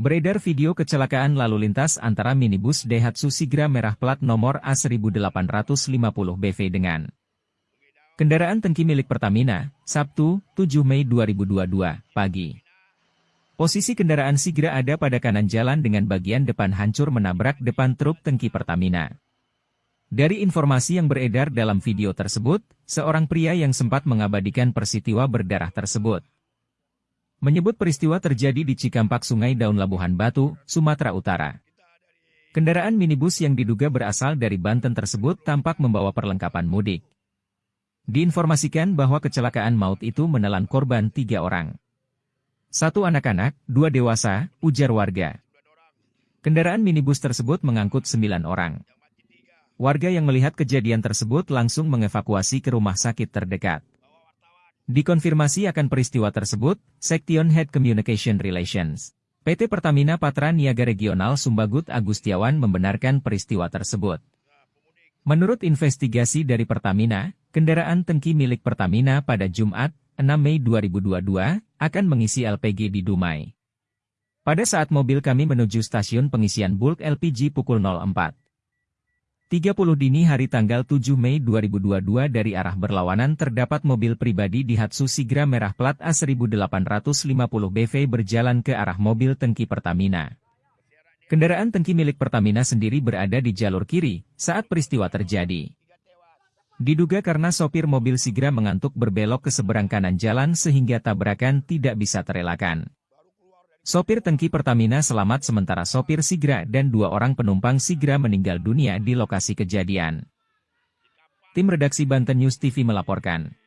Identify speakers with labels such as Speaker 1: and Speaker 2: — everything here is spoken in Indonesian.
Speaker 1: Beredar video kecelakaan lalu lintas antara minibus Daihatsu Sigra merah plat nomor A1850BV dengan kendaraan tangki milik Pertamina, Sabtu, 7 Mei 2022, pagi. Posisi kendaraan Sigra ada pada kanan jalan dengan bagian depan hancur menabrak depan truk tangki Pertamina. Dari informasi yang beredar dalam video tersebut, seorang pria yang sempat mengabadikan peristiwa berdarah tersebut menyebut peristiwa terjadi di Cikampak Sungai Daun Labuhan Batu, Sumatera Utara. Kendaraan minibus yang diduga berasal dari Banten tersebut tampak membawa perlengkapan mudik. Diinformasikan bahwa kecelakaan maut itu menelan korban tiga orang. Satu anak-anak, dua dewasa, ujar warga. Kendaraan minibus tersebut mengangkut sembilan orang. Warga yang melihat kejadian tersebut langsung mengevakuasi ke rumah sakit terdekat. Dikonfirmasi akan peristiwa tersebut, Sektion Head Communication Relations. PT Pertamina Patra Niaga Regional Sumbagut Agustiawan membenarkan peristiwa tersebut. Menurut investigasi dari Pertamina, kendaraan tengki milik Pertamina pada Jumat, 6 Mei 2022, akan mengisi LPG di Dumai. Pada saat mobil kami menuju stasiun pengisian bulk LPG pukul 04. 30 dini hari tanggal 7 Mei 2022 dari arah berlawanan terdapat mobil pribadi di Hatsu Sigra merah plat A1850BV berjalan ke arah mobil tengki Pertamina. Kendaraan tengki milik Pertamina sendiri berada di jalur kiri saat peristiwa terjadi. Diduga karena sopir mobil Sigra mengantuk berbelok ke seberang kanan jalan sehingga tabrakan tidak bisa terelakkan. Sopir tengki Pertamina selamat sementara sopir Sigra dan dua orang penumpang Sigra meninggal dunia di lokasi kejadian. Tim redaksi Banten News TV melaporkan.